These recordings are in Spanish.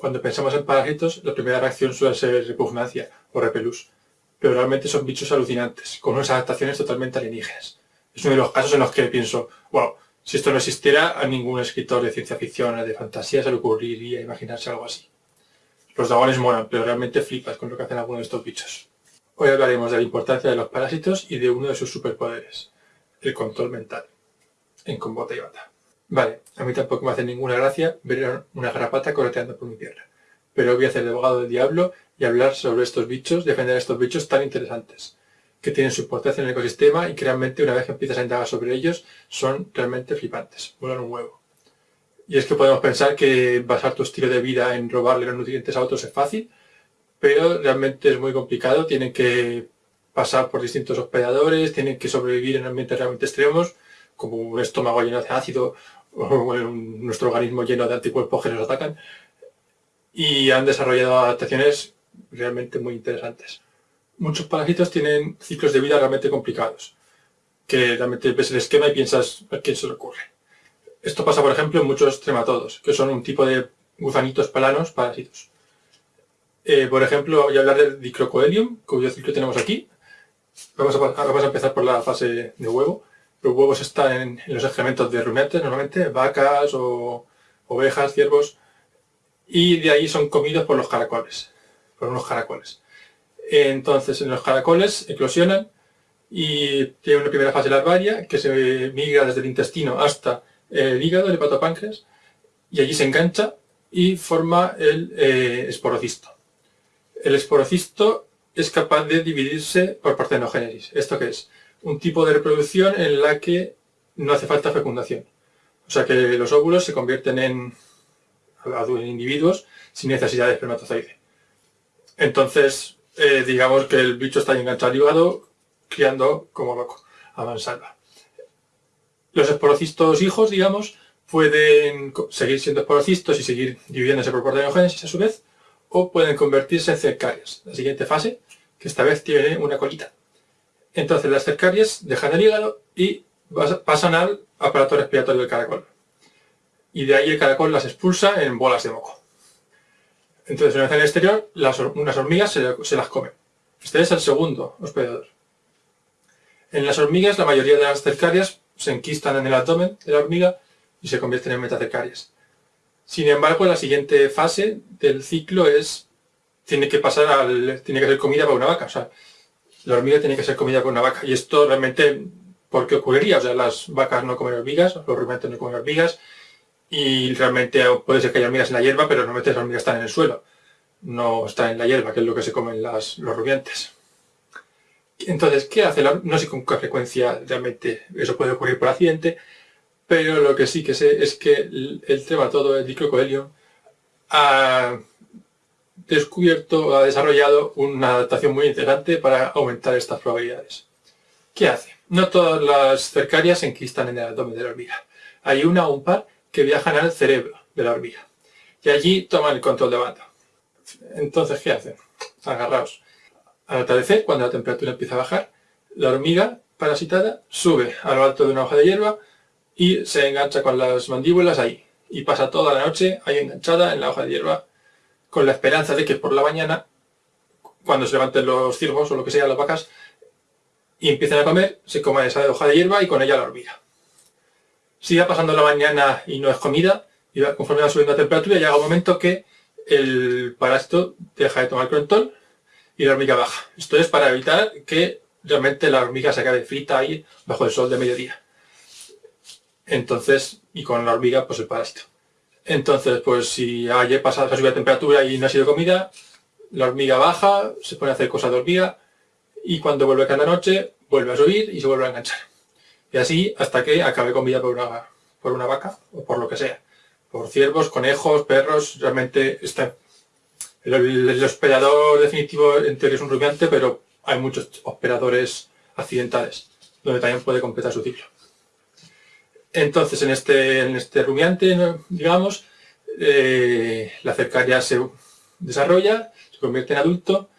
Cuando pensamos en parásitos, la primera reacción suele ser repugnancia o repelús, pero realmente son bichos alucinantes, con unas adaptaciones totalmente alienígenas. Es uno de los casos en los que pienso, wow, si esto no existiera, a ningún escritor de ciencia ficción o de fantasía se le ocurriría imaginarse algo así. Los dragones molan, pero realmente flipas con lo que hacen algunos de estos bichos. Hoy hablaremos de la importancia de los parásitos y de uno de sus superpoderes, el control mental, en combate y bata. Vale, a mí tampoco me hace ninguna gracia ver una garrapata correteando por mi tierra, pero voy a hacer de abogado del diablo y hablar sobre estos bichos, defender a estos bichos tan interesantes, que tienen su importancia en el ecosistema y que realmente una vez que empiezas a indagar sobre ellos, son realmente flipantes, vuelan un huevo. Y es que podemos pensar que basar tu estilo de vida en robarle los nutrientes a otros es fácil, pero realmente es muy complicado, tienen que pasar por distintos hospedadores, tienen que sobrevivir en ambientes realmente extremos, como un estómago lleno de ácido nuestro organismo lleno de anticuerpos que nos atacan y han desarrollado adaptaciones realmente muy interesantes. Muchos parásitos tienen ciclos de vida realmente complicados, que realmente ves el esquema y piensas a quién se le ocurre. Esto pasa, por ejemplo, en muchos trematodos, que son un tipo de gusanitos planos parásitos. Eh, por ejemplo, voy a hablar del dicrocoelium, cuyo ciclo tenemos aquí. Vamos a empezar por la fase de huevo. Los huevos están en, los excrementos de rumiantes, normalmente, vacas o ovejas, ciervos, y de ahí son comidos por los caracoles, por unos caracoles. Entonces, en los caracoles eclosionan y tiene una primera fase larvaria que se migra desde el intestino hasta el hígado, el hepatopáncreas, y allí se engancha y forma el eh, esporocisto. El esporocisto es capaz de dividirse por partenogénesis. ¿Esto qué es? Un tipo de reproducción en la que no hace falta fecundación. O sea que los óvulos se convierten en, individuos sin necesidad de espermatozoide. Entonces, eh, digamos que el bicho está enganchado al hígado, criando como loco, a mansalva. Los esporocistos hijos, digamos, pueden seguir siendo esporocistos y seguir dividiéndose por partenogénesis a su vez, o pueden convertirse en cercarias. La siguiente fase, que esta vez tiene una colita. Entonces las cercarias dejan el hígado y pasan al aparato respiratorio del caracol. Y de ahí el caracol las expulsa en bolas de moco. Entonces en el exterior, las, unas hormigas se, las comen. Este es el segundo hospedador. En las hormigas la mayoría de las cercarias se enquistan en el abdomen de la hormiga y se convierten en metacercarias. Sin embargo, la siguiente fase del ciclo es tiene que pasar al tiene que ser comida para una vaca. O sea, la hormiga tiene que ser comida por una vaca. Y esto realmente, ¿por qué ocurriría? O sea, las vacas no comen hormigas, los rumiantes no comen hormigas, y realmente puede ser que haya hormigas en la hierba, pero normalmente las hormigas están en el suelo, no están en la hierba, que es lo que se comen las, los rumiantes. Entonces, ¿qué hace No sé con qué frecuencia realmente eso puede ocurrir por accidente, pero lo que sí que sé es que el, tema todo el dicrocoelio ha descubierto, ha desarrollado una adaptación muy interesante para aumentar estas probabilidades. ¿Qué hace? No todas las cercarias se enquistan en el abdomen de la hormiga. Hay una o un par que viajan al cerebro de la hormiga. Y allí toman el control de banda. Entonces, ¿qué hacen? Agarraos. Al atardecer, cuando la temperatura empieza a bajar, la hormiga parasitada sube a lo alto de una hoja de hierba y se engancha con las mandíbulas ahí. Y pasa toda la noche ahí enganchada en la hoja de hierba con la esperanza de que por la mañana, cuando se levanten los ciervos o lo que sea, las vacas, y empiecen a comer, se coma esa hoja de hierba y con ella la hormiga. Sigue pasando la mañana y no es comida, y conforme va subiendo la temperatura, llega un momento que el parásito deja de tomar crontol y la hormiga baja. Esto es para evitar que realmente la hormiga se acabe frita ahí bajo el sol de mediodía. Entonces, y con la hormiga, pues el parásito. Entonces, pues si ayer pasado subir la temperatura y no ha sido comida, la hormiga baja, se pone a hacer cosas de hormiga y cuando vuelve cada noche vuelve a subir y se vuelve a enganchar. Y así hasta que acabe comida por una, por una vaca o por lo que sea. Por ciervos, conejos, perros, realmente está... El, hospedador definitivo en teoría es un rumiante, pero hay muchos operadores accidentales, donde también puede completar su ciclo. Entonces, en este, en este rumiante, digamos, eh, la cercaria se desarrolla, se convierte en adulto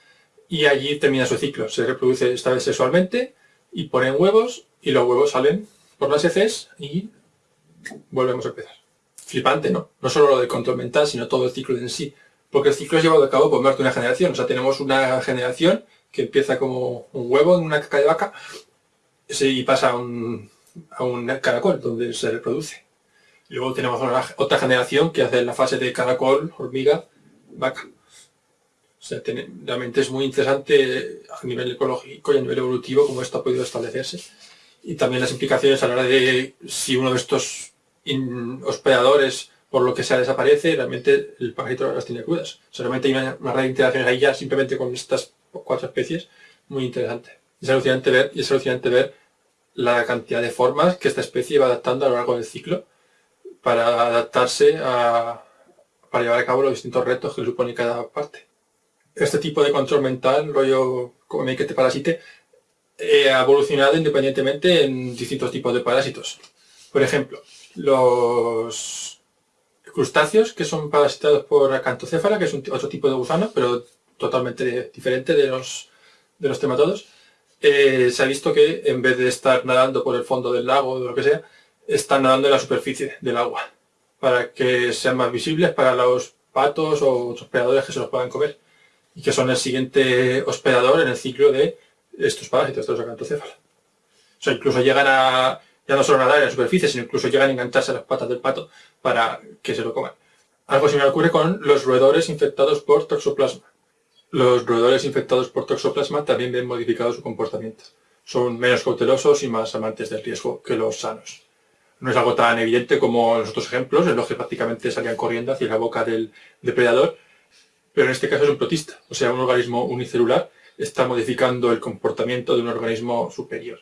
y allí termina su ciclo. Se reproduce esta vez sexualmente y ponen huevos y los huevos salen por las heces y volvemos a empezar. Flipante, ¿no? No solo lo del control mental, sino todo el ciclo en sí. Porque el ciclo es llevado a cabo por más de una generación. O sea, tenemos una generación que empieza como un huevo en una caca de vaca y pasa un, a un caracol donde se reproduce. Luego tenemos otra generación que hace la fase de caracol, hormiga, vaca. O sea, realmente es muy interesante a nivel ecológico y a nivel evolutivo cómo esto ha podido establecerse. Y también las implicaciones a la hora de si uno de estos hospedadores por lo que sea desaparece, realmente el parásito las tiene crudas. Solamente hay una, red de interacciones ahí ya simplemente con estas cuatro especies muy interesante. Es alucinante ver, y es alucinante ver la cantidad de formas que esta especie va adaptando a lo largo del ciclo para adaptarse a, para llevar a cabo los distintos retos que supone cada parte. Este tipo de control mental, rollo como que te parasite, eh, ha evolucionado independientemente en distintos tipos de parásitos. Por ejemplo, los crustáceos que son parasitados por acantocéfala, que es otro tipo de gusano, pero totalmente diferente de los, de los tematodos, eh, se ha visto que en vez de estar nadando por el fondo del lago o lo que sea, están nadando en la superficie del agua, para que sean más visibles para los patos o otros predadores que se los puedan comer, y que son el siguiente hospedador en el ciclo de estos parásitos, de los acantocéfalos. O sea, incluso llegan a ya no solo nadar en la superficie, sino incluso llegan a engancharse a las patas del pato para que se lo coman. Algo similar ocurre con los roedores infectados por toxoplasma. Los roedores infectados por toxoplasma también ven modificado su comportamiento. Son menos cautelosos y más amantes del riesgo que los sanos. No es algo tan evidente como en los otros ejemplos, en los que prácticamente salían corriendo hacia la boca del depredador, pero en este caso es un protista, o sea, un organismo unicelular está modificando el comportamiento de un organismo superior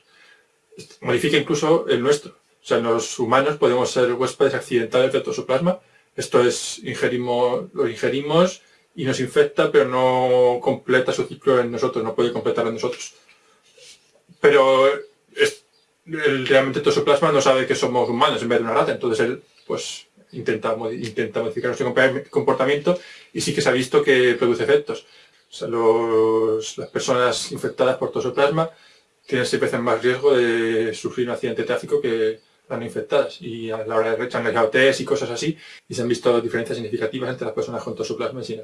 modifica incluso el nuestro. O sea, los humanos podemos ser huéspedes accidentales de toxoplasma. Esto es, ingerimos, lo ingerimos y nos infecta, pero no completa su ciclo en nosotros, no puede completarlo en nosotros. Pero es, el, realmente toxoplasma no sabe que somos humanos en vez de una rata, entonces él pues intenta, modificar nuestro comportamiento y sí que se ha visto que produce efectos. Las personas infectadas por toxoplasma tienen seis veces más riesgo de sufrir un accidente de tráfico que las no infectadas. Y a la hora de rechazar test y cosas así, y se han visto diferencias significativas entre las personas con toxoplasma y sin.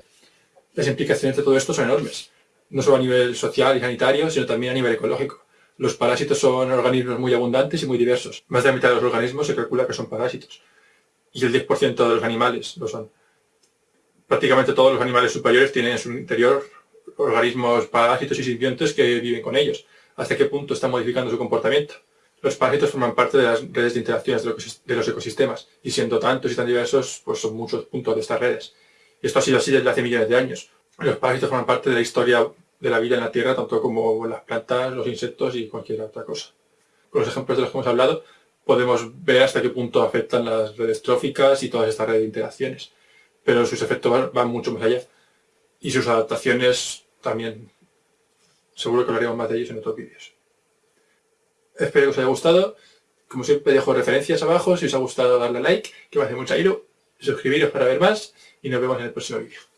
Las implicaciones de todo esto son enormes, no solo a nivel social y sanitario, sino también a nivel ecológico. Los parásitos son organismos muy abundantes y muy diversos. Más de la mitad de los organismos se calcula que son parásitos. Y el 10% de los animales lo son. Prácticamente todos los animales superiores tienen en su interior organismos parásitos y simbiontes que viven con ellos hasta qué punto está modificando su comportamiento. Los parásitos forman parte de las redes de interacciones de los ecosistemas, y siendo tantos y tan diversos, pues son muchos puntos de estas redes. Esto ha sido así desde hace millones de años. Los parásitos forman parte de la historia de la vida en la Tierra, tanto como las plantas, los insectos y cualquier otra cosa. Con los ejemplos de los que hemos hablado, podemos ver hasta qué punto afectan las redes tróficas y todas estas redes de interacciones. Pero sus efectos van mucho más allá. Y sus adaptaciones también Seguro que hablaremos más de ellos en otros vídeos. Espero que os haya gustado. Como siempre dejo referencias abajo. Si os ha gustado darle like, que me hace mucha ilu. Suscribiros para ver más y nos vemos en el próximo vídeo.